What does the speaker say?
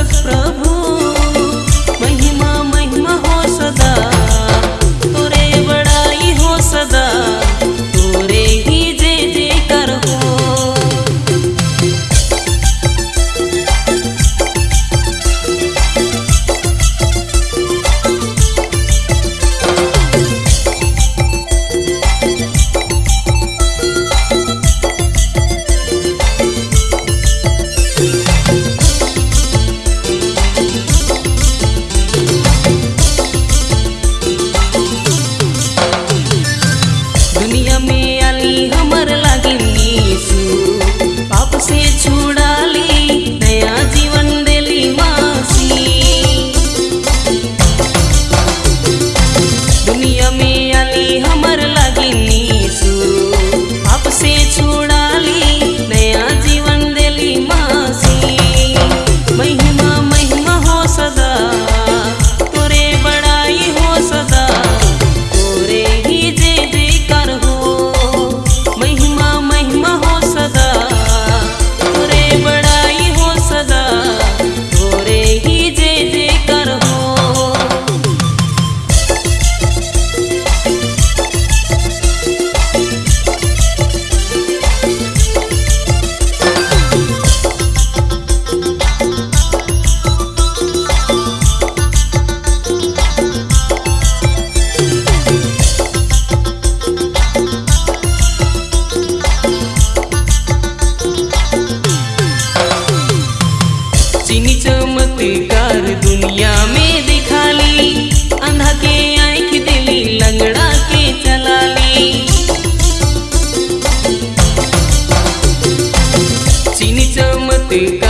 Deus, Prabhu. चीनी चमत्कार दुनिया में दिखाली अंधा के आंख दिली लंगड़ा के चला ली चीनी चमत्कार